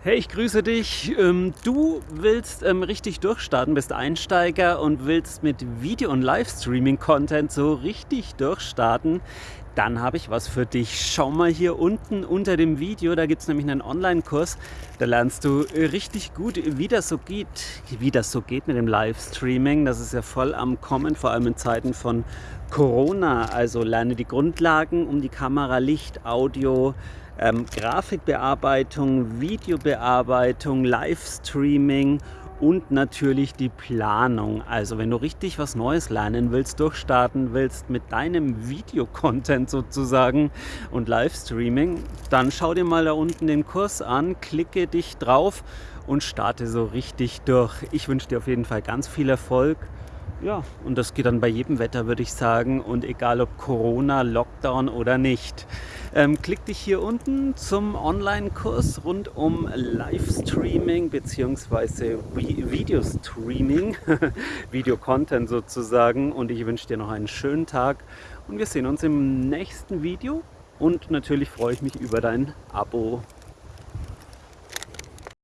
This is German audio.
Hey, ich grüße dich. Ähm, du willst ähm, richtig durchstarten, bist Einsteiger und willst mit Video- und Livestreaming-Content so richtig durchstarten. Dann habe ich was für dich. Schau mal hier unten unter dem Video, da gibt es nämlich einen Online-Kurs. Da lernst du richtig gut, wie das so geht, wie das so geht mit dem Livestreaming. Das ist ja voll am Kommen, vor allem in Zeiten von Corona. Also lerne die Grundlagen um die Kamera, Licht, Audio, ähm, Grafikbearbeitung, Videobearbeitung, Livestreaming und natürlich die Planung. Also wenn du richtig was Neues lernen willst, durchstarten willst mit deinem Videocontent sozusagen und Livestreaming, dann schau dir mal da unten den Kurs an, klicke dich drauf und starte so richtig durch. Ich wünsche dir auf jeden Fall ganz viel Erfolg ja, und das geht dann bei jedem Wetter, würde ich sagen. Und egal ob Corona, Lockdown oder nicht. Ähm, klick dich hier unten zum Online-Kurs rund um Livestreaming bzw. Videostreaming, Video-Content sozusagen. Und ich wünsche dir noch einen schönen Tag und wir sehen uns im nächsten Video. Und natürlich freue ich mich über dein Abo.